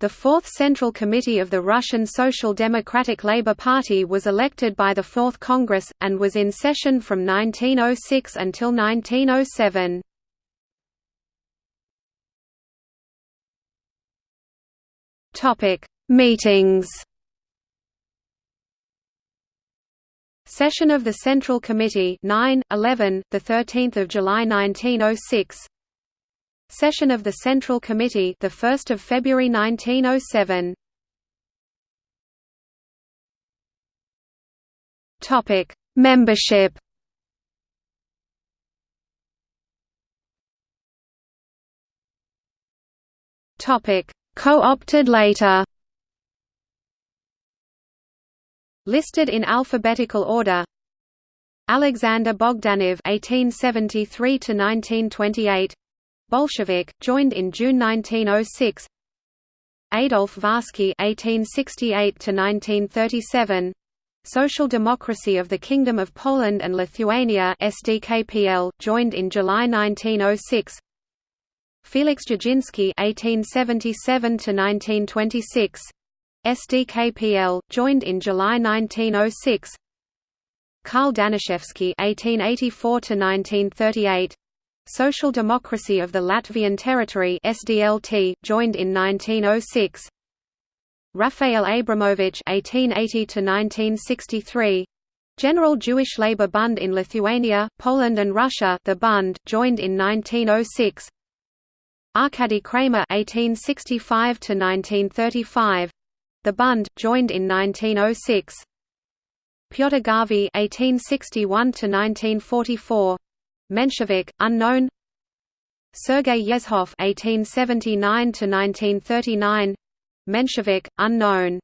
The Fourth Central Committee of the Russian Social Democratic Labour Party was elected by the Fourth Congress, and was in session from 1906 until 1907. Meetings Session of the Central Committee 9, 11, 13 July 1906 Session of the Central Committee, the 1st of February 1907. Topic: Membership. Topic: Co-opted later. Listed in alphabetical order. Alexander Bogdanov (1873–1928), Bolshevik, joined in June 1906. Adolf Varsky (1868–1937), Social Democracy of the Kingdom of Poland and Lithuania (SDKPL), joined in July 1906. Felix Dzerzhinsky (1877–1926), SDKPL, joined in July 1906. Karl Danishevsky (1884–1938). Social Democracy of the Latvian Territory SDLT, joined in 1906. Raphael Abramovich (1880–1963), General Jewish Labour Bund in Lithuania, Poland and Russia, the Bund, joined in 1906. Arkady Kremer (1865–1935), the Bund, joined in 1906. Pyotr Garvi (1861–1944). Menshevik, unknown. Sergei Yezhov (1879–1939), Menshevik, unknown